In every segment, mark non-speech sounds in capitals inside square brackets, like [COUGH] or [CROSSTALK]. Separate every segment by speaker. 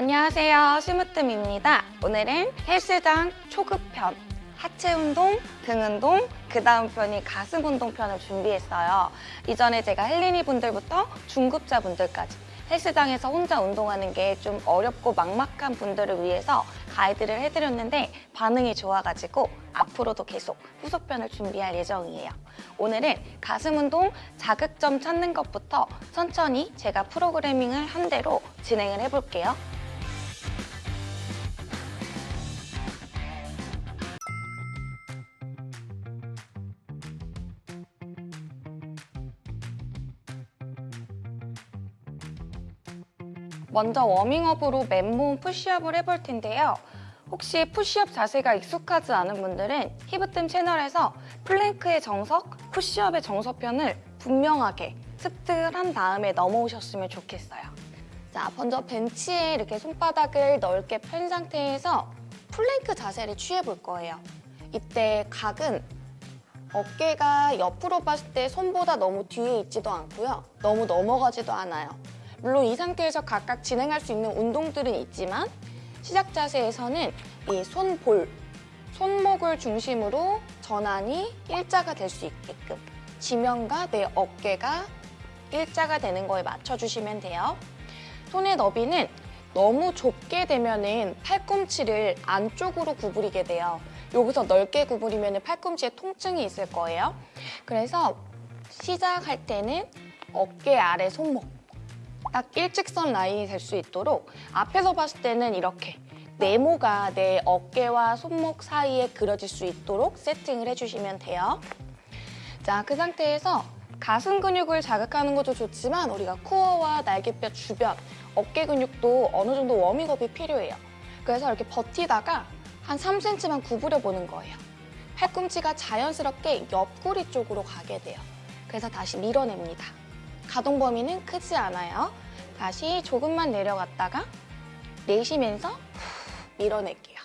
Speaker 1: 안녕하세요 심으뜸입니다 오늘은 헬스장 초급편 하체 운동, 등 운동, 그 다음 편이 가슴 운동 편을 준비했어요 이전에 제가 헬린이 분들부터 중급자 분들까지 헬스장에서 혼자 운동하는 게 좀 어렵고 막막한 분들을 위해서 가이드를 해드렸는데 반응이 좋아가지고 앞으로도 계속 후속편을 준비할 예정이에요. 오늘은 가슴 운동 자극점 찾는 것부터 천천히 제가 프로그래밍을 한 대로 진행을 해볼게요. 먼저 워밍업으로 맨몸 푸시업을 해볼 텐데요. 혹시 푸시업 자세가 익숙하지 않은 분들은 히브뜸 채널에서 plank의 정석, 푸시업의 정석편을 분명하게 습득한 다음에 넘어오셨으면 좋겠어요. 자, 먼저 벤치에 이렇게 손바닥을 넓게 편 상태에서 플랭크 자세를 취해볼 거예요. 이때 각은 어깨가 옆으로 봤을 때 손보다 너무 뒤에 있지도 않고요. 너무 넘어가지도 않아요. 물론 이 상태에서 각각 진행할 수 있는 운동들은 있지만 시작 자세에서는 이 손볼, 손목을 중심으로 전환이 일자가 될 수 있게끔 지면과 내 어깨가 일자가 되는 거에 맞춰주시면 돼요. 손의 너비는 너무 좁게 되면 은 팔꿈치를 안쪽으로 구부리게 돼요. 여기서 넓게 구부리면 팔꿈치에 통증이 있을 거예요. 그래서 시작할 때는 어깨 아래 손목 딱 일직선 라인이 될 수 있도록 앞에서 봤을 때는 이렇게 네모가 내 어깨와 손목 사이에 그려질 수 있도록 세팅을 해주시면 돼요. 자, 그 상태에서 가슴 근육을 자극하는 것도 좋지만 우리가 코어와 날개뼈 주변, 어깨 근육도 어느 정도 워밍업이 필요해요. 그래서 이렇게 버티다가 한 3cm만 구부려 보는 거예요. 팔꿈치가 자연스럽게 옆구리 쪽으로 가게 돼요. 그래서 다시 밀어냅니다. 가동 범위는 크지 않아요. 다시 조금만 내려갔다가 내쉬면서 밀어낼게요.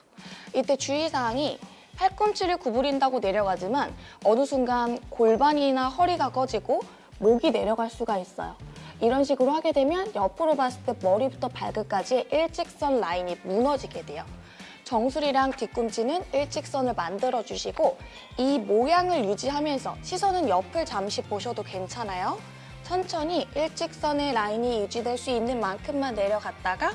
Speaker 1: 이때 주의사항이 팔꿈치를 구부린다고 내려가지만 어느 순간 골반이나 허리가 꺼지고 목이 내려갈 수가 있어요. 이런 식으로 하게 되면 옆으로 봤을 때 머리부터 발끝까지 일직선 라인이 무너지게 돼요. 정수리랑 뒤꿈치는 일직선을 만들어주시고 이 모양을 유지하면서 시선은 옆을 잠시 보셔도 괜찮아요. 천천히 일직선의 라인이 유지될 수 있는 만큼만 내려갔다가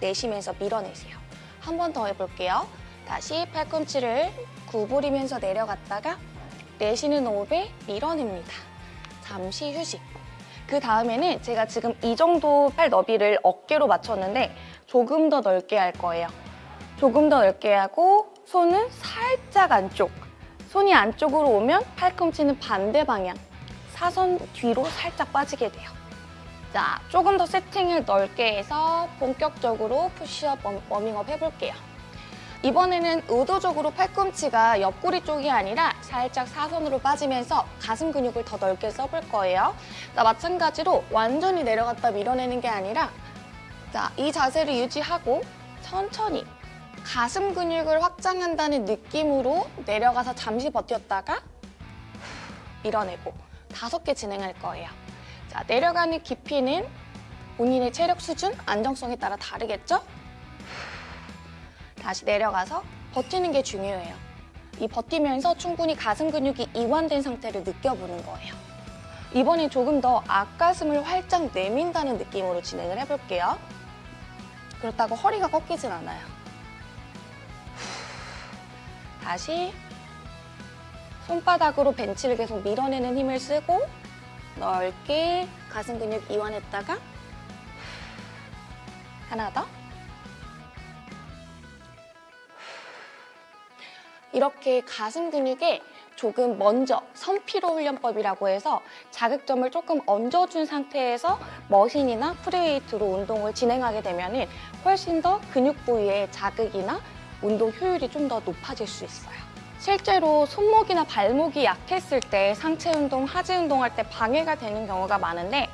Speaker 1: 내쉬면서 밀어내세요. 한 번 더 해볼게요. 다시 팔꿈치를 구부리면서 내려갔다가 내쉬는 호흡에 밀어냅니다. 잠시 휴식. 그 다음에는 제가 지금 이 정도 팔 너비를 어깨로 맞췄는데 조금 더 넓게 할 거예요. 조금 더 넓게 하고 손은 살짝 안쪽. 손이 안쪽으로 오면 팔꿈치는 반대 방향. 사선 뒤로 살짝 빠지게 돼요. 자, 조금 더 세팅을 넓게 해서 본격적으로 푸시업 워밍업 해볼게요. 이번에는 의도적으로 팔꿈치가 옆구리 쪽이 아니라 살짝 사선으로 빠지면서 가슴 근육을 더 넓게 써볼 거예요. 자, 마찬가지로 완전히 내려갔다 밀어내는 게 아니라 자, 이 자세를 유지하고 천천히 가슴 근육을 확장한다는 느낌으로 내려가서 잠시 버텼다가 밀어내고 다섯 개 진행할 거예요. 자, 내려가는 깊이는 본인의 체력 수준, 안정성에 따라 다르겠죠? 다시 내려가서 버티는 게 중요해요. 이 버티면서 충분히 가슴 근육이 이완된 상태를 느껴보는 거예요. 이번엔 조금 더 앞가슴을 활짝 내민다는 느낌으로 진행을 해볼게요. 그렇다고 허리가 꺾이진 않아요. 다시 손바닥으로 벤치를 계속 밀어내는 힘을 쓰고 넓게 가슴 근육 이완했다가 하나 더 이렇게 가슴 근육에 조금 먼저 선피로 훈련법이라고 해서 자극점을 조금 얹어준 상태에서 machine이나 free weight로 운동을 진행하게 되면 훨씬 더 근육 부위의 자극이나 운동 효율이 좀 더 높아질 수 있어요. 실제로 손목이나 발목이 약했을 때 상체 운동, 하지 운동할 때 방해가 되는 경우가 많은데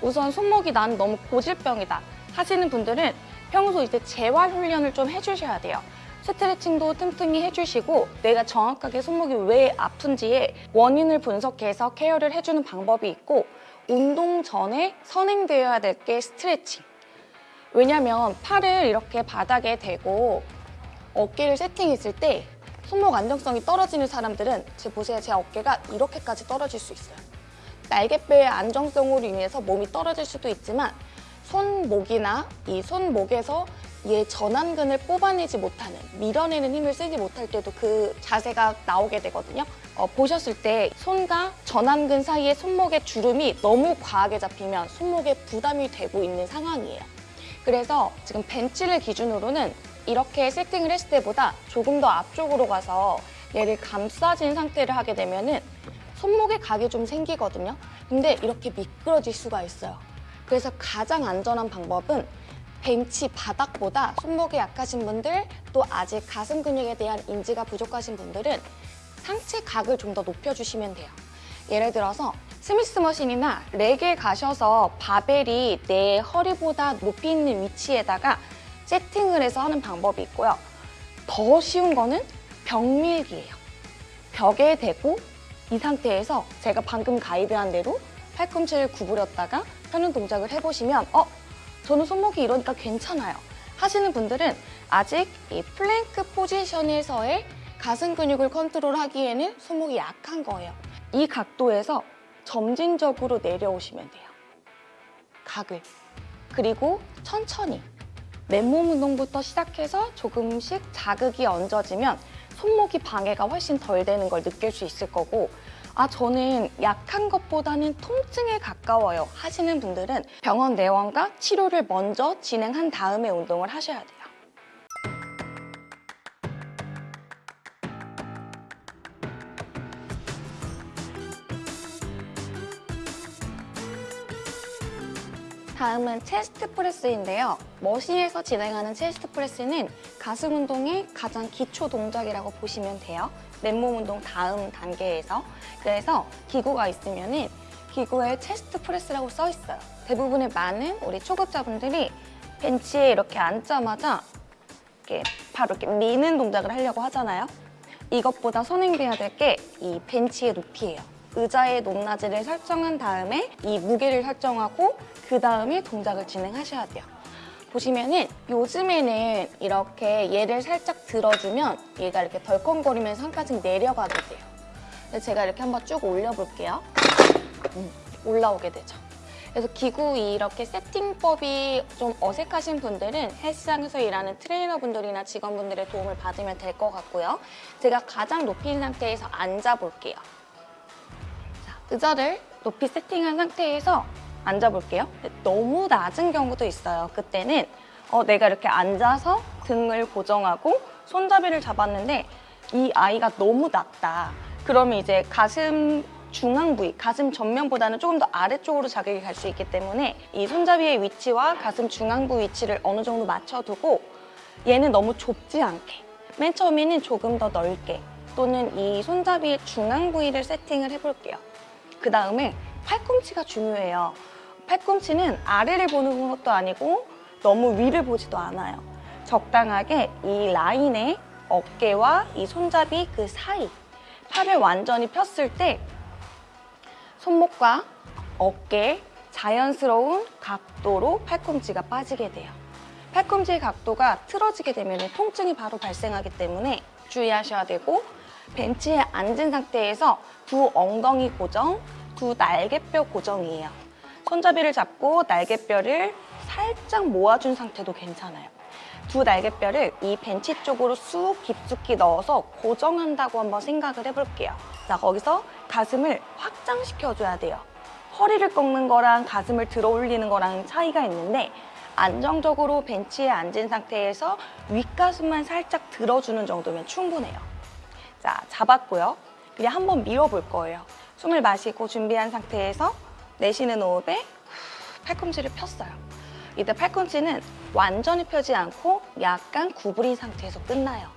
Speaker 1: 우선 손목이 난 너무 고질병이다 하시는 분들은 평소 이제 재활 훈련을 좀 해주셔야 돼요. 스트레칭도 틈틈이 해주시고 내가 정확하게 손목이 왜 아픈지의 원인을 분석해서 care를 해주는 방법이 있고 운동 전에 선행되어야 될 게 스트레칭 왜냐면 팔을 이렇게 바닥에 대고 어깨를 세팅했을 때 손목 안정성이 떨어지는 사람들은 제 보세요. 제 어깨가 이렇게까지 떨어질 수 있어요. 날개뼈의 안정성으로 인해서 몸이 떨어질 수도 있지만 손목이나 이 손목에서 얘 전완근을 뽑아내지 못하는 밀어내는 힘을 쓰지 못할 때도 그 자세가 나오게 되거든요. 어, 보셨을 때 손과 전완근 사이에 손목의 주름이 너무 과하게 잡히면 손목에 부담이 되고 있는 상황이에요. 그래서 지금 벤치를 기준으로는 이렇게 세팅을 했을 때보다 조금 더 앞쪽으로 가서 얘를 감싸진 상태를 하게 되면 은 손목에 각이 좀 생기거든요. 근데 이렇게 미끄러질 수가 있어요. 그래서 가장 안전한 방법은 벤치 바닥보다 손목이 약하신 분들 또 아직 가슴 근육에 대한 인지가 부족하신 분들은 상체 각을 좀 더 높여주시면 돼요. 예를 들어서 스미스 머신이나 렉에 가셔서 바벨이 내 허리보다 높이 있는 위치에다가 세팅을 해서 하는 방법이 있고요. 더 쉬운 거는 벽밀기예요. 벽에 대고 이 상태에서 제가 방금 가이드한 대로 팔꿈치를 구부렸다가 펴는 동작을 해보시면 어? 저는 손목이 이러니까 괜찮아요. 하시는 분들은 아직 이 플랭크 포지션에서의 가슴 근육을 컨트롤하기에는 손목이 약한 거예요. 이 각도에서 점진적으로 내려오시면 돼요. 각을. 그리고 천천히 맨몸 운동부터 시작해서 조금씩 자극이 얹어지면 손목이 방해가 훨씬 덜 되는 걸 느낄 수 있을 거고 아 저는 약한 것보다는 통증에 가까워요 하시는 분들은 병원 내원과 치료를 먼저 진행한 다음에 운동을 하셔야 돼요. 다음은 chest press인데요. machine에서 진행하는 chest press는 가슴 운동의 가장 기초 동작이라고 보시면 돼요. 맨몸 운동 다음 단계에서. 그래서 기구가 있으면 은 기구에 chest press라고 써 있어요. 대부분의 많은 우리 초급자분들이 벤치에 이렇게 앉자마자 이렇게 바로 이렇게 미는 동작을 하려고 하잖아요. 이것보다 선행돼야 될 게 이 벤치의 높이예요. 의자의 높낮이를 설정한 다음에 이 무게를 설정하고 그 다음에 동작을 진행하셔야 돼요. 보시면은 요즘에는 이렇게 얘를 살짝 들어주면 얘가 이렇게 덜컹거리면서 한 칸씩 내려가게 돼요. 제가 이렇게 한번 쭉 올려볼게요. 음, 올라오게 되죠. 그래서 기구 이렇게 세팅법이 좀 어색하신 분들은 헬스장에서 일하는 트레이너분들이나 직원분들의 도움을 받으면 될 것 같고요. 제가 가장 높인 상태에서 앉아볼게요. 자, 의자를 높이 세팅한 상태에서 앉아볼게요. 너무 낮은 경우도 있어요. 그때는 어, 내가 이렇게 앉아서 등을 고정하고 손잡이를 잡았는데 이 아이가 너무 낮다. 그러면 이제 가슴 중앙 부위, 가슴 전면보다는 조금 더 아래쪽으로 자극이 갈 수 있기 때문에 이 손잡이의 위치와 가슴 중앙부 위치를 어느 정도 맞춰두고 얘는 너무 좁지 않게 맨 처음에는 조금 더 넓게 또는 이 손잡이의 중앙 부위를 세팅을 해볼게요. 그 다음에 팔꿈치가 중요해요. 팔꿈치는 아래를 보는 것도 아니고 너무 위를 보지도 않아요. 적당하게 이 라인에 어깨와 이 손잡이 그 사이 팔을 완전히 폈을 때 손목과 어깨 자연스러운 각도로 팔꿈치가 빠지게 돼요. 팔꿈치의 각도가 틀어지게 되면 통증이 바로 발생하기 때문에 주의하셔야 되고 벤치에 앉은 상태에서 두 엉덩이 고정, 두 날개뼈 고정이에요. 손잡이를 잡고 날개뼈를 살짝 모아준 상태도 괜찮아요. 두 날개뼈를 이 벤치 쪽으로 쑥 깊숙이 넣어서 고정한다고 한번 생각을 해볼게요. 자, 거기서 가슴을 확장시켜줘야 돼요. 허리를 꺾는 거랑 가슴을 들어 올리는 거랑 차이가 있는데 안정적으로 벤치에 앉은 상태에서 윗가슴만 살짝 들어주는 정도면 충분해요. 자, 잡았고요. 그냥 한번 밀어볼 거예요. 숨을 마시고 준비한 상태에서 내쉬는 호흡에 팔꿈치를 폈어요. 이때 팔꿈치는 완전히 펴지 않고 약간 구부린 상태에서 끝나요.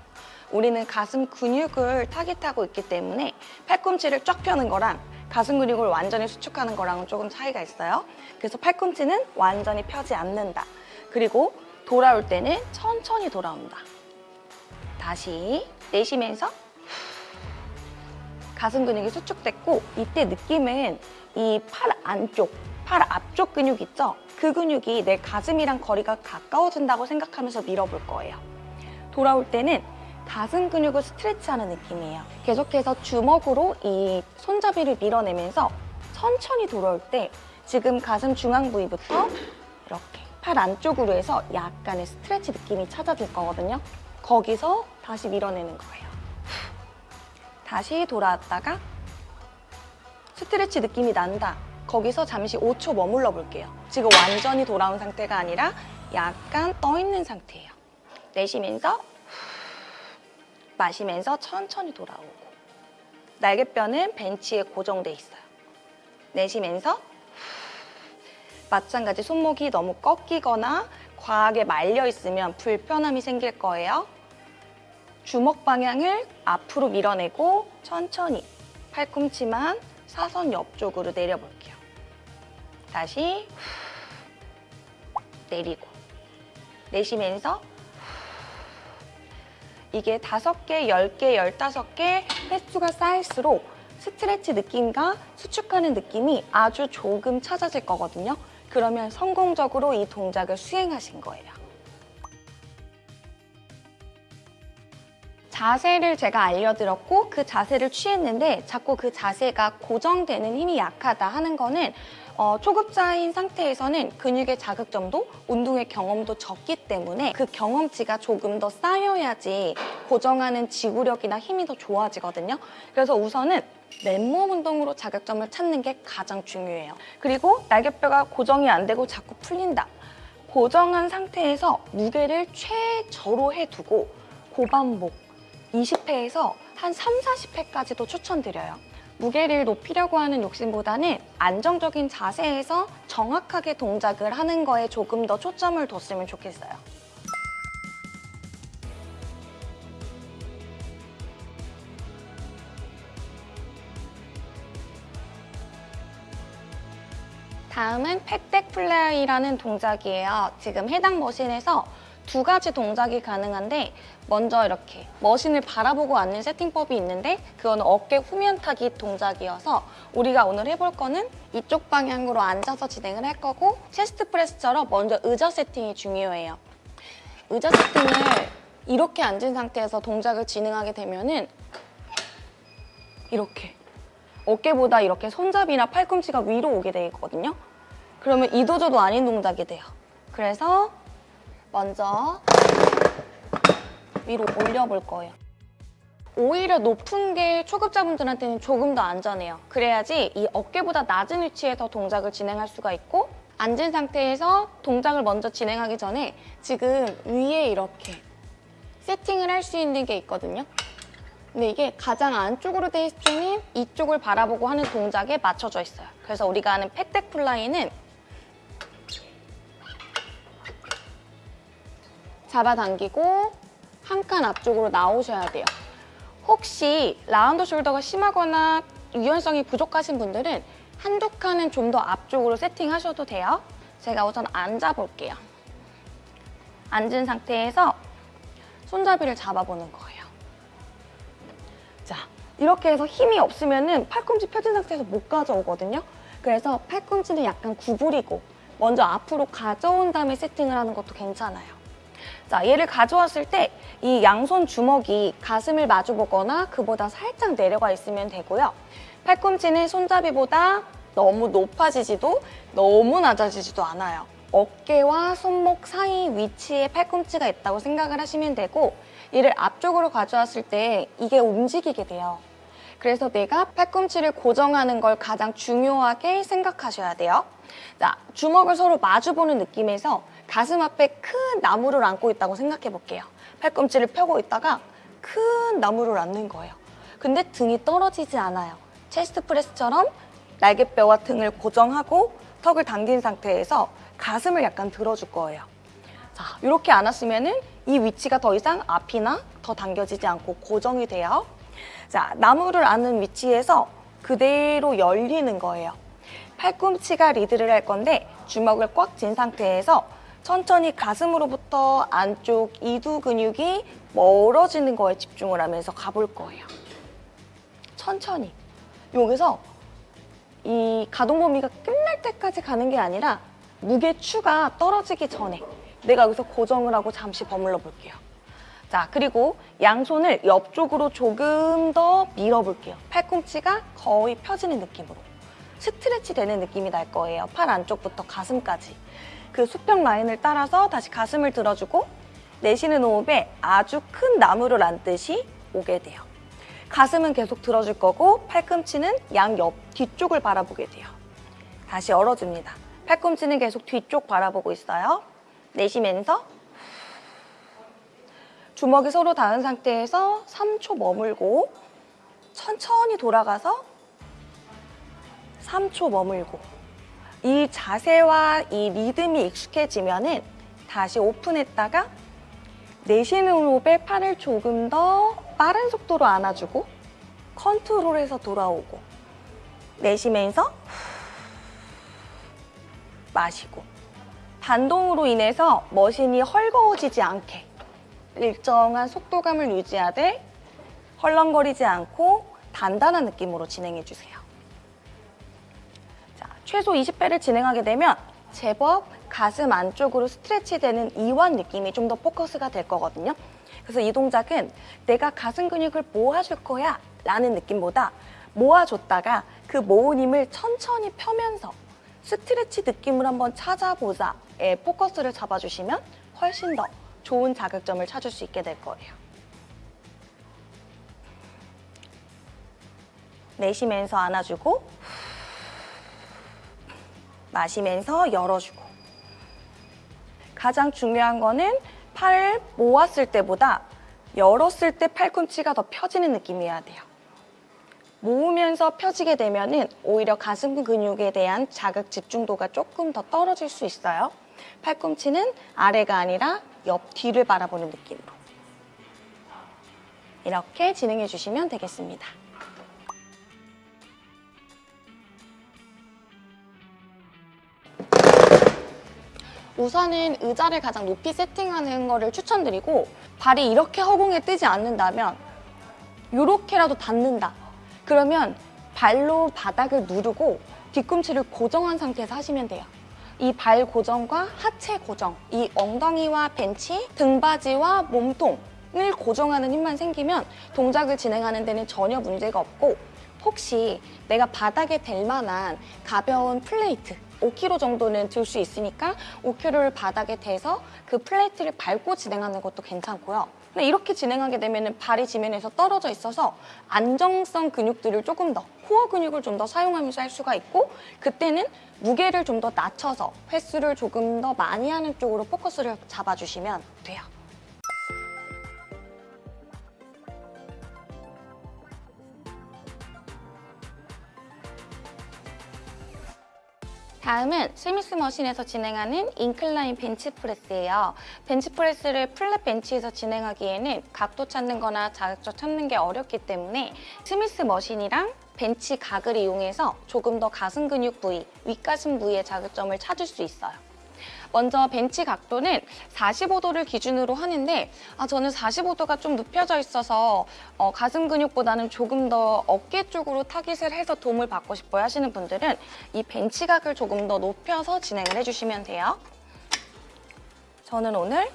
Speaker 1: 우리는 가슴 근육을 타깃하고 있기 때문에 팔꿈치를 쫙 펴는 거랑 가슴 근육을 완전히 수축하는 거랑은 조금 차이가 있어요. 그래서 팔꿈치는 완전히 펴지 않는다. 그리고 돌아올 때는 천천히 돌아온다. 다시 내쉬면서 가슴 근육이 수축됐고 이때 느낌은 이 팔 안쪽 팔 앞쪽 근육 있죠? 그 근육이 내 가슴이랑 거리가 가까워진다고 생각하면서 밀어볼 거예요. 돌아올 때는 가슴 근육을 스트레치하는 느낌이에요. 계속해서 주먹으로 이 손잡이를 밀어내면서 천천히 돌아올 때 지금 가슴 중앙 부위부터 이렇게 팔 안쪽으로 해서 약간의 스트레치 느낌이 찾아질 거거든요. 거기서 다시 밀어내는 거예요. 다시 돌아왔다가 스트레치 느낌이 난다. 거기서 잠시 5초 머물러 볼게요. 지금 완전히 돌아온 상태가 아니라 약간 떠 있는 상태예요. 내쉬면서 마시면서 천천히 돌아오고 날개뼈는 벤치에 고정돼 있어요. 내쉬면서 마찬가지 손목이 너무 꺾이거나 과하게 말려 있으면 불편함이 생길 거예요. 주먹 방향을 앞으로 밀어내고 천천히 팔꿈치만 사선 옆쪽으로 내려볼게요. 다시 내리고 내쉬면서 이게 다섯 개, 열 개, 열다섯 개 횟수가 쌓일수록 스트레치 느낌과 수축하는 느낌이 아주 조금 찾아질 거거든요. 그러면 성공적으로 이 동작을 수행하신 거예요. 자세를 제가 알려드렸고 그 자세를 취했는데 자꾸 그 자세가 고정되는 힘이 약하다 하는 거는 어, 초급자인 상태에서는 근육의 자극점도 운동의 경험도 적기 때문에 그 경험치가 조금 더 쌓여야지 고정하는 지구력이나 힘이 더 좋아지거든요. 그래서 우선은 맨몸 운동으로 자극점을 찾는 게 가장 중요해요. 그리고 날개뼈가 고정이 안 되고 자꾸 풀린다. 고정한 상태에서 무게를 최저로 해두고 고반복 20회에서 한 3, 40회까지도 추천드려요. 무게를 높이려고 하는 욕심보다는 안정적인 자세에서 정확하게 동작을 하는 거에 조금 더 초점을 뒀으면 좋겠어요. 다음은 팩덱 플레이라는 동작이에요. 지금 해당 머신에서 두 가지 동작이 가능한데 먼저 이렇게 머신을 바라보고 앉는 세팅법이 있는데 그건 어깨 후면 타기 동작이어서 우리가 오늘 해볼 거는 이쪽 방향으로 앉아서 진행을 할 거고 체스트 프레스처럼 먼저 의자 세팅이 중요해요. 의자 세팅을 이렇게 앉은 상태에서 동작을 진행하게 되면 은 이렇게 어깨보다 이렇게 손잡이나 팔꿈치가 위로 오게 되거든요. 그러면 이도저도 아닌 동작이 돼요. 그래서 먼저 위로 올려볼 거예요. 오히려 높은 게 초급자분들한테는 조금 더 안전해요. 그래야지 이 어깨보다 낮은 위치에서 동작을 진행할 수가 있고 앉은 상태에서 동작을 먼저 진행하기 전에 지금 위에 이렇게 세팅을 할 수 있는 게 있거든요. 근데 이게 가장 안쪽으로 돼 있으면 이쪽을 바라보고 하는 동작에 맞춰져 있어요. 그래서 우리가 하는 pec deck fly는 잡아당기고 한 칸 앞쪽으로 나오셔야 돼요. 혹시 round shoulder가 심하거나 유연성이 부족하신 분들은 한두 칸은 좀 더 앞쪽으로 세팅하셔도 돼요. 제가 우선 앉아볼게요. 앉은 상태에서 손잡이를 잡아보는 거예요. 자, 이렇게 해서 힘이 없으면 팔꿈치 펴진 상태에서 못 가져오거든요. 그래서 팔꿈치는 약간 구부리고 먼저 앞으로 가져온 다음에 세팅을 하는 것도 괜찮아요. 자, 얘를 가져왔을 때 이 양손 주먹이 가슴을 마주보거나 그보다 살짝 내려가 있으면 되고요. 팔꿈치는 손잡이보다 너무 높아지지도 너무 낮아지지도 않아요. 어깨와 손목 사이 위치에 팔꿈치가 있다고 생각을 하시면 되고 얘를 앞쪽으로 가져왔을 때 이게 움직이게 돼요. 그래서 내가 팔꿈치를 고정하는 걸 가장 중요하게 생각하셔야 돼요. 자, 주먹을 서로 마주보는 느낌에서 가슴 앞에 큰 나무를 안고 있다고 생각해 볼게요. 팔꿈치를 펴고 있다가 큰 나무를 안는 거예요. 근데 등이 떨어지지 않아요. 체스트 프레스처럼 날개뼈와 등을 고정하고 턱을 당긴 상태에서 가슴을 약간 들어줄 거예요. 자, 이렇게 안았으면 이 위치가 더 이상 앞이나 더 당겨지지 않고 고정이 돼요. 자, 나무를 안는 위치에서 그대로 열리는 거예요. 팔꿈치가 리드를 할 건데 주먹을 꽉 쥔 상태에서 천천히 가슴으로부터 안쪽 이두 근육이 멀어지는 거에 집중을 하면서 가볼 거예요. 천천히. 여기서 이 가동 범위가 끝날 때까지 가는 게 아니라 무게 추가 떨어지기 전에 내가 여기서 고정을 하고 잠시 버물러 볼게요. 자, 그리고 양손을 옆쪽으로 조금 더 밀어볼게요. 팔꿈치가 거의 펴지는 느낌으로. 스트레치 되는 느낌이 날 거예요. 팔 안쪽부터 가슴까지. 그 수평 라인을 따라서 다시 가슴을 들어주고 내쉬는 호흡에 아주 큰 나무를 안듯이 오게 돼요. 가슴은 계속 들어줄 거고 팔꿈치는 양옆 뒤쪽을 바라보게 돼요. 다시 열어줍니다. 팔꿈치는 계속 뒤쪽 바라보고 있어요. 내쉬면서 주먹이 서로 닿은 상태에서 3초 머물고 천천히 돌아가서 3초 머물고 이 자세와 이 리듬이 익숙해지면은 다시 오픈했다가 내쉬는 호흡에 팔을 조금 더 빠른 속도로 안아주고 컨트롤해서 돌아오고 내쉬면서 마시고 반동으로 인해서 머신이 헐거워지지 않게 일정한 속도감을 유지하되 헐렁거리지 않고 단단한 느낌으로 진행해 주세요. 자, 최소 20회를 진행하게 되면 제법 가슴 안쪽으로 스트레치되는 이완 느낌이 좀 더 포커스가 될 거거든요. 그래서 이 동작은 내가 가슴 근육을 모아줄 거야 라는 느낌보다 모아줬다가 그 모은 힘을 천천히 펴면서 스트레치 느낌을 한번 찾아보자 에 포커스를 잡아주시면 훨씬 더 좋은 자극점을 찾을 수 있게 될 거예요. 내쉬면서 안아주고 마시면서 열어주고 가장 중요한 거는 팔을 모았을 때보다 열었을 때 팔꿈치가 더 펴지는 느낌이어야 돼요. 모으면서 펴지게 되면 은 오히려 가슴 근육에 대한 자극 집중도가 조금 더 떨어질 수 있어요. 팔꿈치는 아래가 아니라 옆 뒤를 바라보는 느낌으로. 이렇게 진행해 주시면 되겠습니다. 우선은 의자를 가장 높이 세팅하는 거를 추천드리고 발이 이렇게 허공에 뜨지 않는다면 이렇게라도 닿는다. 그러면 발로 바닥을 누르고 뒤꿈치를 고정한 상태에서 하시면 돼요. 이 발 고정과 하체 고정, 이 엉덩이와 벤치, 등받이와 몸통을 고정하는 힘만 생기면 동작을 진행하는 데는 전혀 문제가 없고 혹시 내가 바닥에 댈 만한 가벼운 plate 5kg 정도는 들 수 있으니까 5kg를 바닥에 대서 그 plate를 밟고 진행하는 것도 괜찮고요. 근데 이렇게 진행하게 되면 발이 지면에서 떨어져 있어서 안정성 근육들을 조금 더 core 근육을 좀 더 사용하면서 할 수가 있고 그때는 무게를 좀 더 낮춰서 횟수를 조금 더 많이 하는 쪽으로 focus를 잡아주시면 돼요. 다음은 Smith machine에서 진행하는 incline bench press예요. bench press를 flat bench에서 진행하기에는 각도 찾는 거나 자극점 찾는 게 어렵기 때문에 스미스 머신이랑 벤치 각을 이용해서 조금 더 가슴 근육 부위, 윗가슴 부위의 자극점을 찾을 수 있어요. 먼저 벤치 각도는 45도를 기준으로 하는데 아, 저는 45도가 좀 눕혀져 있어서 어, 가슴 근육보다는 조금 더 어깨 쪽으로 타깃을 해서 도움을 받고 싶어요 하시는 분들은 이 벤치 각을 조금 더 높여서 진행을 해주시면 돼요. 저는 오늘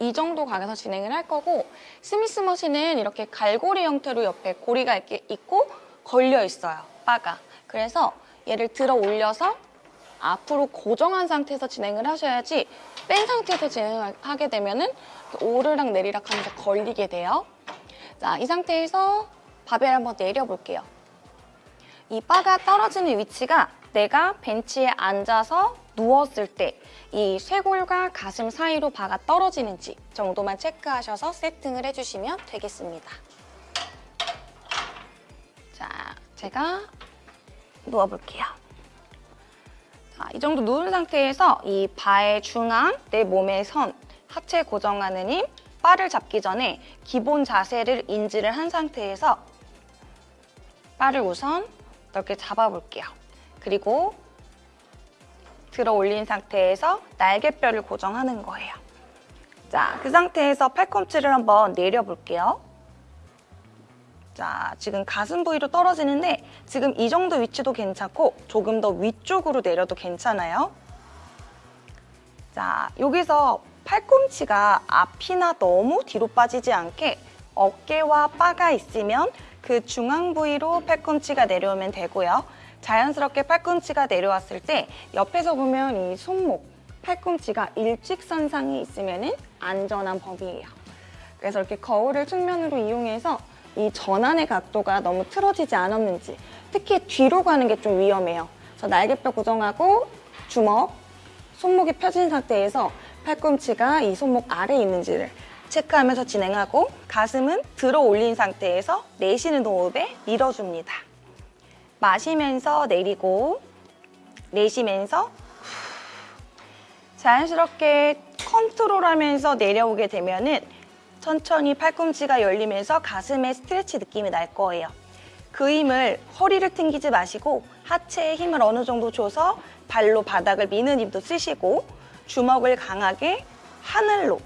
Speaker 1: 이 정도 각에서 진행을 할 거고 스미스 머신은 이렇게 갈고리 형태로 옆에 고리가 이렇게 있고 걸려 있어요, 바가. 그래서 얘를 들어 올려서 앞으로 고정한 상태에서 진행을 하셔야지 뺀 상태에서 진행하게 되면 은 오르락 내리락 하면서 걸리게 돼요. 자, 이 상태에서 바벨 한번 내려볼게요. 이 바가 떨어지는 위치가 내가 벤치에 앉아서 누웠을 때 이 쇄골과 가슴 사이로 바가 떨어지는지 정도만 체크하셔서 세팅을 해주시면 되겠습니다. 자, 제가 누워볼게요. 자, 이 정도 누운 상태에서 이 바의 중앙, 내 몸의 선, 하체 고정하는 힘, 바를 잡기 전에 기본 자세를 인지를 한 상태에서 바를 우선 넓게 잡아볼게요. 그리고 들어 올린 상태에서 날개뼈를 고정하는 거예요. 자, 그 상태에서 팔꿈치를 한번 내려볼게요. 자, 지금 가슴 부위로 떨어지는데 지금 이 정도 위치도 괜찮고 조금 더 위쪽으로 내려도 괜찮아요. 자, 여기서 팔꿈치가 앞이나 너무 뒤로 빠지지 않게 어깨와 바가 있으면 그 중앙 부위로 팔꿈치가 내려오면 되고요. 자연스럽게 팔꿈치가 내려왔을 때 옆에서 보면 이 손목, 팔꿈치가 일직선상에 있으면 안전한 범위예요. 그래서 이렇게 거울을 측면으로 이용해서 이 전환의 각도가 너무 틀어지지 않았는지 특히 뒤로 가는 게 좀 위험해요. 그래서 날개뼈 고정하고 주먹, 손목이 펴진 상태에서 팔꿈치가 이 손목 아래에 있는지를 체크하면서 진행하고 가슴은 들어 올린 상태에서 내쉬는 호흡에 밀어줍니다. 마시면서 내리고 내쉬면서 자연스럽게 컨트롤하면서 내려오게 되면 은 천천히 팔꿈치가 열리면서 가슴에 스트레치 느낌이 날 거예요. 그 힘을 허리를 튕기지 마시고 하체에 힘을 어느 정도 줘서 발로 바닥을 미는 힘도 쓰시고 주먹을 강하게 하늘로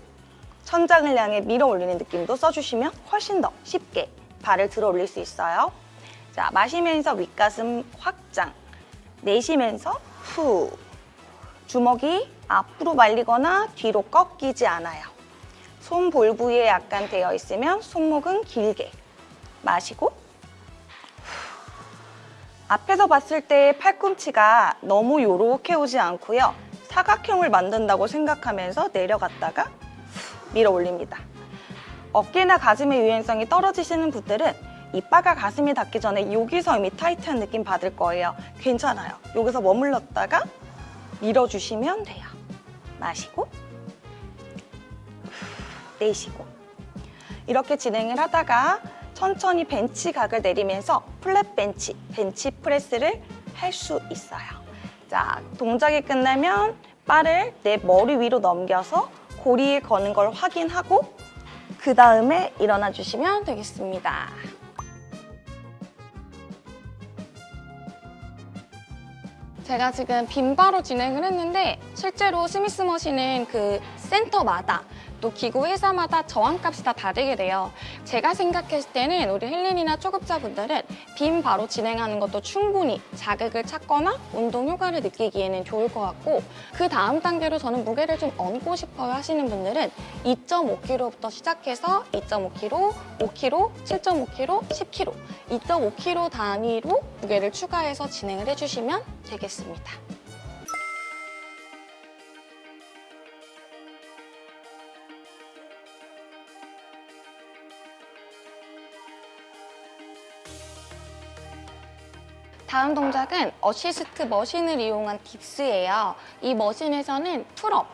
Speaker 1: 천장을 향해 밀어 올리는 느낌도 써주시면 훨씬 더 쉽게 발을 들어 올릴 수 있어요. 자, 마시면서 윗가슴 확장. 내쉬면서 후. 주먹이 앞으로 말리거나 뒤로 꺾이지 않아요. 손 볼 부위에 약간 되어 있으면 손목은 길게. 마시고 앞에서 봤을 때 팔꿈치가 너무 요렇게 오지 않고요. 사각형을 만든다고 생각하면서 내려갔다가 밀어 올립니다. 어깨나 가슴의 유연성이 떨어지시는 분들은 이 바가 가슴이 닿기 전에 여기서 이미 타이트한 느낌 받을 거예요. 괜찮아요. 여기서 머물렀다가 밀어주시면 돼요. 마시고 내쉬고 이렇게 진행을 하다가 천천히 벤치 각을 내리면서 플랫 벤치, 벤치 프레스를 할 수 있어요. 자, 동작이 끝나면 바를 내 머리 위로 넘겨서 고리에 거는 걸 확인하고 그 다음에 일어나 주시면 되겠습니다. 제가 지금 빈바로 진행을 했는데 실제로 스미스 머신은 그 센터마다 또 기구 회사마다 저항값이 다 다르게 돼요. 제가 생각했을 때는 우리 헬린이나 초급자분들은 빈 바로 진행하는 것도 충분히 자극을 찾거나 운동 효과를 느끼기에는 좋을 것 같고 그 다음 단계로 저는 무게를 좀 얹고 싶어요 하시는 분들은 2.5kg부터 시작해서 2.5kg, 5kg, 7.5kg, 10kg 2.5kg 단위로 무게를 추가해서 진행을 해주시면 되겠습니다. 다음 동작은 assist machine을 이용한 dips예요. 이 machine에서는 pull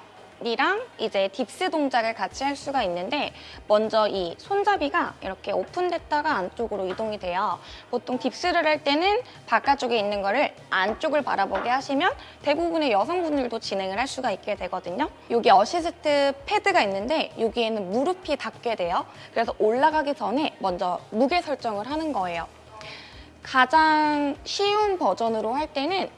Speaker 1: up이랑 이제 dips 동작을 같이 할 수가 있는데 먼저 이 손잡이가 이렇게 open됐다가 안쪽으로 이동이 돼요. 보통 dips를 할 때는 바깥쪽에 있는 거를 안쪽을 바라보게 하시면 대부분의 여성분들도 진행을 할 수가 있게 되거든요. 여기 assist pad가 있는데 여기에는 무릎이 닿게 돼요. 그래서 올라가기 전에 먼저 무게 설정을 하는 거예요. 가장 쉬운 버전으로 할 때는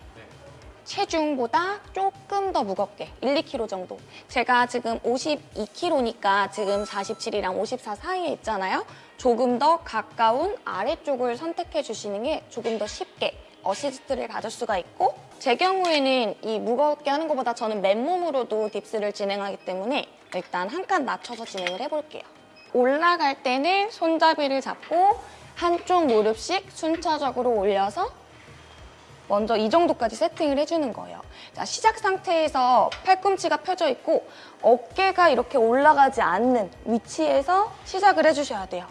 Speaker 1: 체중보다 조금 더 무겁게 1, 2kg 정도. 제가 지금 52kg니까 지금 47이랑 54 사이에 있잖아요. 조금 더 가까운 아래쪽을 선택해 주시는 게 조금 더 쉽게 assist를 가질 수가 있고 제 경우에는 이 무겁게 하는 것보다 저는 맨몸으로도 dips를 진행하기 때문에 일단 한 칸 낮춰서 진행을 해볼게요. 올라갈 때는 손잡이를 잡고 한쪽 무릎씩 순차적으로 올려서 먼저 이 정도까지 세팅을 해주는 거예요. 자, 시작 상태에서 팔꿈치가 펴져 있고 어깨가 이렇게 올라가지 않는 위치에서 시작을 해주셔야 돼요.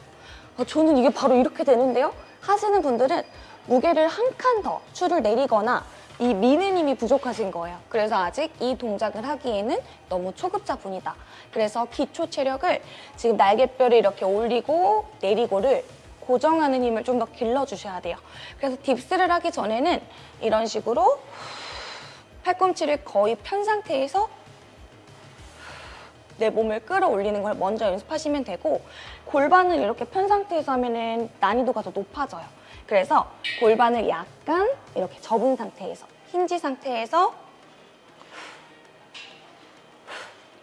Speaker 1: 어, 저는 이게 바로 이렇게 되는데요? 하시는 분들은 무게를 한 칸더 줄을 내리거나 이 미는 힘이 부족하신 거예요. 그래서 아직 이 동작을 하기에는 너무 초급자분이다. 그래서 기초 체력을 지금 날개뼈를 이렇게 올리고 내리고를 고정하는 힘을 좀 더 길러주셔야 돼요. 그래서 딥스를 하기 전에는 이런 식으로 팔꿈치를 거의 편 상태에서 내 몸을 끌어올리는 걸 먼저 연습하시면 되고 골반을 이렇게 편 상태에서 하면 난이도가 더 높아져요. 그래서 골반을 약간 이렇게 접은 상태에서 힌지 상태에서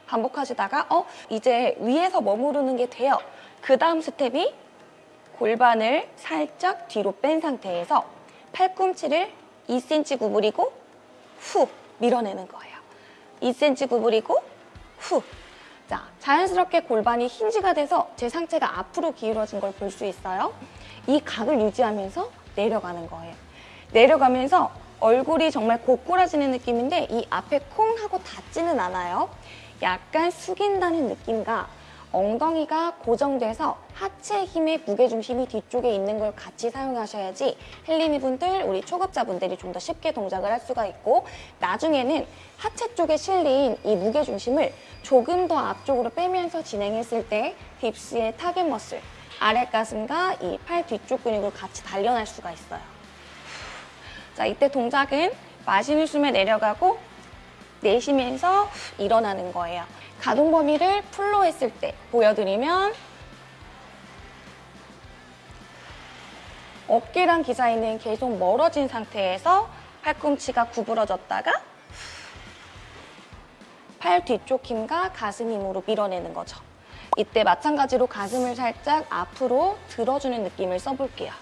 Speaker 1: 반복하시다가 어 이제 위에서 머무르는 게 돼요. 그 다음 스텝이 골반을 살짝 뒤로 뺀 상태에서 팔꿈치를 2cm 구부리고 후 밀어내는 거예요. 2cm 구부리고 후. 자, 자연스럽게 골반이 힌지가 돼서 제 상체가 앞으로 기울어진 걸 볼 수 있어요. 이 각을 유지하면서 내려가는 거예요. 내려가면서 얼굴이 정말 고꾸라지는 느낌인데 이 앞에 콩 하고 닿지는 않아요. 약간 숙인다는 느낌과 엉덩이가 고정돼서 하체 힘의 무게중심이 뒤쪽에 있는 걸 같이 사용하셔야지 헬린이 분들, 우리 초급자분들이 좀 더 쉽게 동작을 할 수가 있고 나중에는 하체 쪽에 실린 이 무게중심을 조금 더 앞쪽으로 빼면서 진행했을 때 dips의 target muscle, 아랫 가슴과 이 팔 뒤쪽 근육을 같이 단련할 수가 있어요. 자, 이때 동작은 마시는 숨에 내려가고 내쉬면서 일어나는 거예요. 가동 범위를 풀로 했을 때 보여드리면 어깨랑 기사이는 계속 멀어진 상태에서 팔꿈치가 구부러졌다가 팔 뒤쪽 힘과 가슴 힘으로 밀어내는 거죠. 이때 마찬가지로 가슴을 살짝 앞으로 들어주는 느낌을 써볼게요.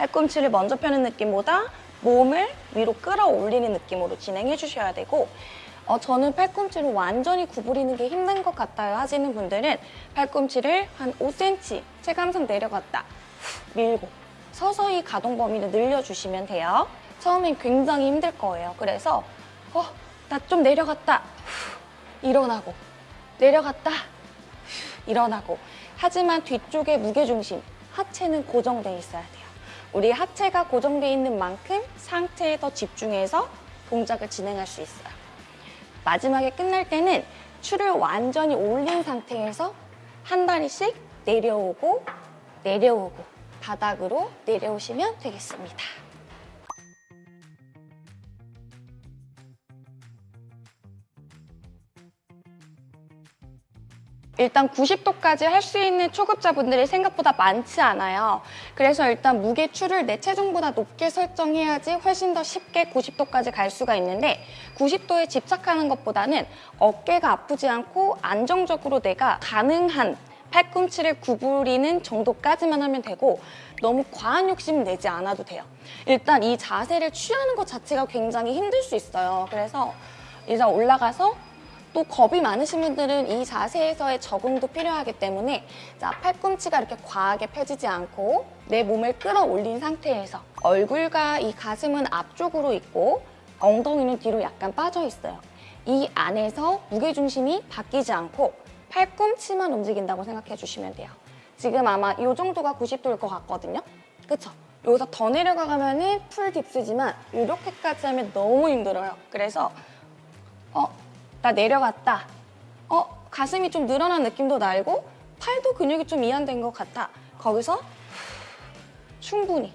Speaker 1: 팔꿈치를 먼저 펴는 느낌보다 몸을 위로 끌어올리는 느낌으로 진행해 주셔야 되고 어, 저는 팔꿈치를 완전히 구부리는 게 힘든 것 같아요 하시는 분들은 팔꿈치를 한 5cm 체감상 내려갔다 후, 밀고 서서히 가동 범위를 늘려주시면 돼요. 처음엔 굉장히 힘들 거예요. 그래서 어, 나 좀 내려갔다 후, 일어나고 내려갔다 후, 일어나고. 하지만 뒤쪽에 무게중심 하체는 고정돼 있어야 돼요 우리 하체가 고정돼 있는 만큼 상체에 더 집중해서 동작을 진행할 수 있어요. 마지막에 끝날 때는 추를 완전히 올린 상태에서 한 다리씩 내려오고 내려오고 바닥으로 내려오시면 되겠습니다. 일단 90도까지 할 수 있는 초급자분들이 생각보다 많지 않아요. 그래서 일단 무게추를 내 체중보다 높게 설정해야지 훨씬 더 쉽게 90도까지 갈 수가 있는데 90도에 집착하는 것보다는 어깨가 아프지 않고 안정적으로 내가 가능한 팔꿈치를 구부리는 정도까지만 하면 되고 너무 과한 욕심 내지 않아도 돼요. 일단 이 자세를 취하는 것 자체가 굉장히 힘들 수 있어요. 그래서 일단 올라가서 또 겁이 많으신 분들은 이 자세에서의 적응도 필요하기 때문에 자 팔꿈치가 이렇게 과하게 펴지지 않고 내 몸을 끌어올린 상태에서 얼굴과 이 가슴은 앞쪽으로 있고 엉덩이는 뒤로 약간 빠져 있어요. 이 안에서 무게중심이 바뀌지 않고 팔꿈치만 움직인다고 생각해 주시면 돼요. 지금 아마 이 정도가 90도일 것 같거든요. 그쵸? 여기서 더 내려가면 은 풀 딥스지만 이렇게까지 하면 너무 힘들어요. 그래서 어, 나 내려갔다. 어, 가슴이 좀 늘어난 느낌도 날고 팔도 근육이 좀 이완된 것 같아. 거기서 충분히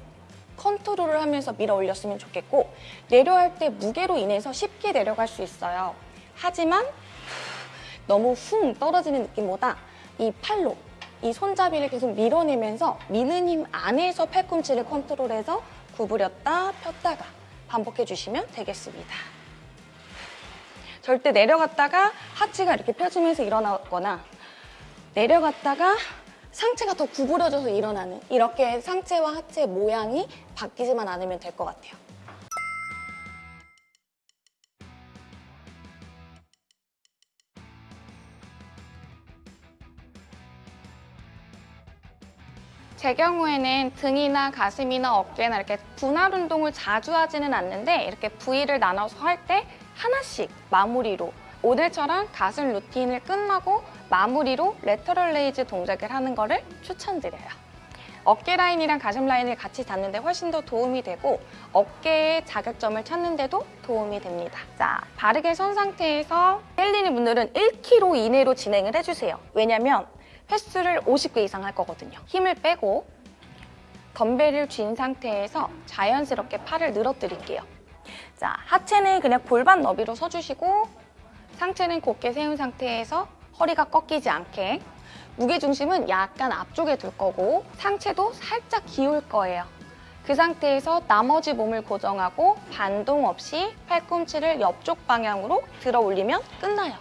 Speaker 1: 컨트롤을 하면서 밀어 올렸으면 좋겠고 내려갈 때 무게로 인해서 쉽게 내려갈 수 있어요. 하지만 너무 훅 떨어지는 느낌보다 이 팔로 이 손잡이를 계속 밀어내면서 미는 힘 안에서 팔꿈치를 컨트롤해서 구부렸다 폈다가 반복해 주시면 되겠습니다. 절대 내려갔다가 하체가 이렇게 펴지면서 일어나거나 내려갔다가 상체가 더 구부러져서 일어나는 이렇게 상체와 하체 모양이 바뀌지만 않으면 될 것 같아요. 제 경우에는 등이나 가슴이나 어깨나 이렇게 분할 운동을 자주 하지는 않는데 이렇게 부위를 나눠서 할 때 하나씩 마무리로 오늘처럼 가슴 routine을 끝나고 마무리로 lateral raise 동작을 하는 거를 추천드려요. 어깨 라인이랑 가슴 라인을 같이 닿는데 훨씬 더 도움이 되고 어깨의 자극점을 찾는데도 도움이 됩니다. 자, 바르게 선 상태에서 헬린이 분들은 1kg 이내로 진행을 해주세요. 왜냐면 횟수를 50개 이상 할 거거든요. 힘을 빼고 덤벨을 쥔 상태에서 자연스럽게 팔을 늘어뜨릴게요. 자, 하체는 그냥 골반 너비로 서주시고 상체는 곧게 세운 상태에서 허리가 꺾이지 않게 무게중심은 약간 앞쪽에 둘 거고 상체도 살짝 기울 거예요. 그 상태에서 나머지 몸을 고정하고 반동 없이 팔꿈치를 옆쪽 방향으로 들어 올리면 끝나요.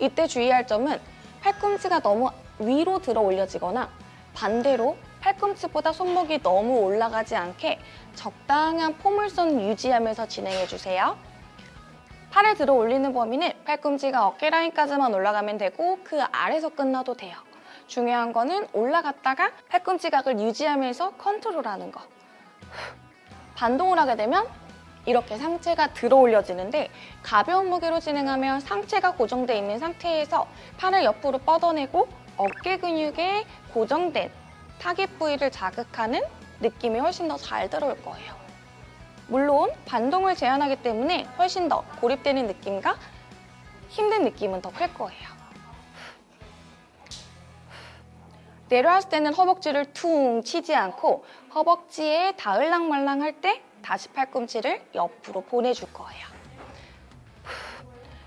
Speaker 1: 이때 주의할 점은 팔꿈치가 너무 위로 들어 올려지거나 반대로 팔꿈치보다 손목이 너무 올라가지 않게 적당한 포물선 유지하면서 진행해 주세요. 팔을 들어 올리는 범위는 팔꿈치가 어깨 라인까지만 올라가면 되고 그 아래서 끝나도 돼요. 중요한 거는 올라갔다가 팔꿈치 각을 유지하면서 컨트롤하는 거. 반동을 하게 되면 이렇게 상체가 들어 올려지는데 가벼운 무게로 진행하면 상체가 고정돼 있는 상태에서 팔을 옆으로 뻗어내고 어깨 근육에 고정된 타겟 부위를 자극하는 느낌이 훨씬 더 잘 들어올 거예요. 물론 반동을 제한하기 때문에 훨씬 더 고립되는 느낌과 힘든 느낌은 더 클 거예요. 내려왔을 때는 허벅지를 퉁 치지 않고 허벅지에 닿을랑말랑 할 때 다시 팔꿈치를 옆으로 보내줄 거예요.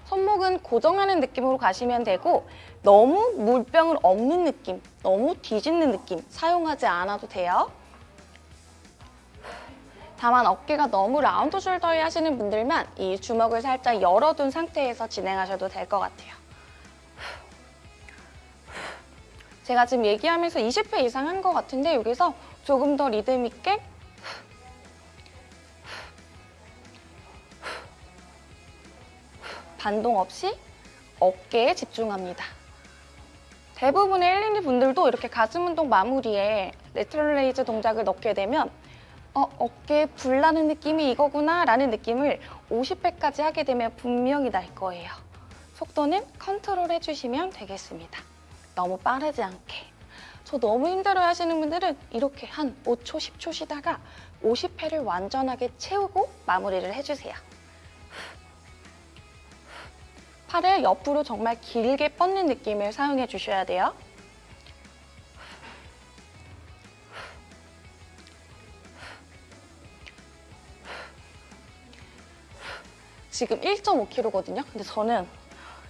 Speaker 1: 손목은 고정하는 느낌으로 가시면 되고 너무 물병을 엎는 느낌, 너무 뒤집는 느낌 사용하지 않아도 돼요. 다만 어깨가 너무 라운드 숄더에 하시는 분들만 이 주먹을 살짝 열어둔 상태에서 진행하셔도 될 것 같아요. 제가 지금 얘기하면서 20회 이상 한 것 같은데 여기서 조금 더 리듬 있게 반동 없이 어깨에 집중합니다. 대부분의 헬린이 분들도 이렇게 가슴 운동 마무리에 lateral raise 동작을 넣게 되면 어, 어깨에 불나는 느낌이 이거구나 라는 느낌을 50회까지 하게 되면 분명히 날 거예요. 속도는 컨트롤 해주시면 되겠습니다. 너무 빠르지 않게. 저 너무 힘들어 하시는 분들은 이렇게 한 5초, 10초 쉬다가 50회를 완전하게 채우고 마무리를 해주세요. 팔을 옆으로 정말 길게 뻗는 느낌을 사용해 주셔야 돼요. 지금 1.5kg거든요. 근데 저는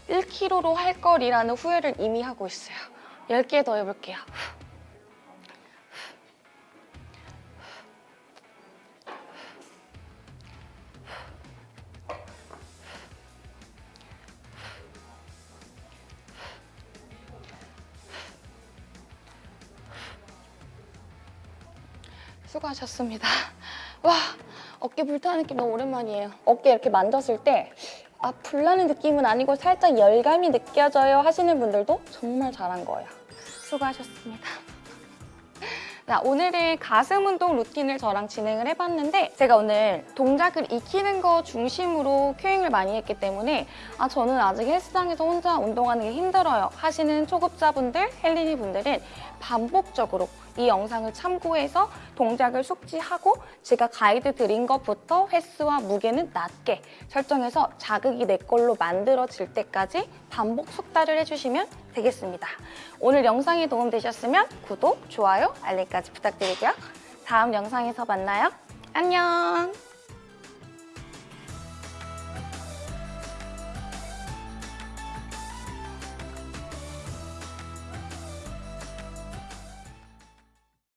Speaker 1: 1kg로 할 거리라는 후회를 이미 하고 있어요. 10개 더 해볼게요. 수고하셨습니다. 와, 어깨 불타는 느낌 너무 오랜만이에요. 어깨 이렇게 만졌을 때 아, 불나는 느낌은 아니고 살짝 열감이 느껴져요 하시는 분들도 정말 잘한 거예요. 수고하셨습니다. [LAUGHS] 자, 오늘은 가슴 운동 루틴을 저랑 진행을 해봤는데 제가 오늘 동작을 익히는 거 중심으로 큐잉을 많이 했기 때문에 아 저는 아직 헬스장에서 혼자 운동하는 게 힘들어요 하시는 초급자분들, 헬린이 분들은 반복적으로 이 영상을 참고해서 동작을 숙지하고 제가 가이드 드린 것부터 횟수와 무게는 낮게 설정해서 자극이 내 걸로 만들어질 때까지 반복 숙달을 해주시면 되겠습니다. 오늘 영상이 도움되셨으면 구독, 좋아요, 알림까지 부탁드리고요. 다음 영상에서 만나요. 안녕!